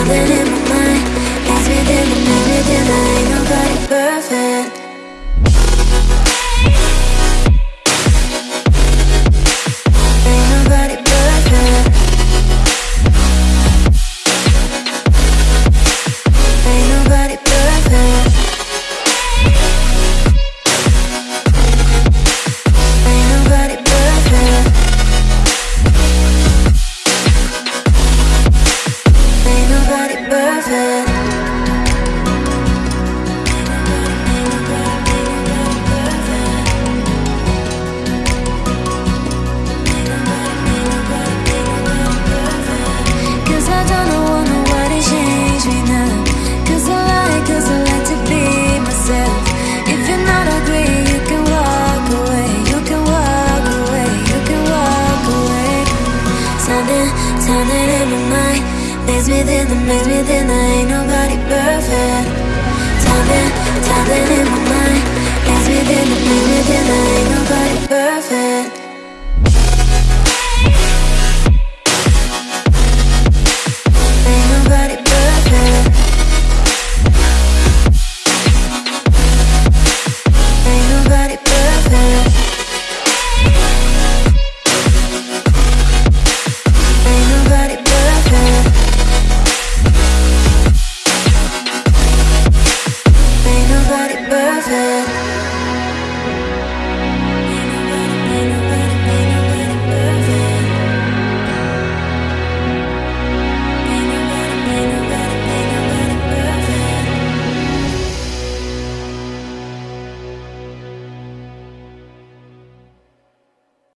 Timing in my mind. Maze within, maze within, I ain't nobody perfect. Maze within the maze within. I ain't nobody perfect. Something, something in my mind. Maze within the maze within. I ain't nobody perfect.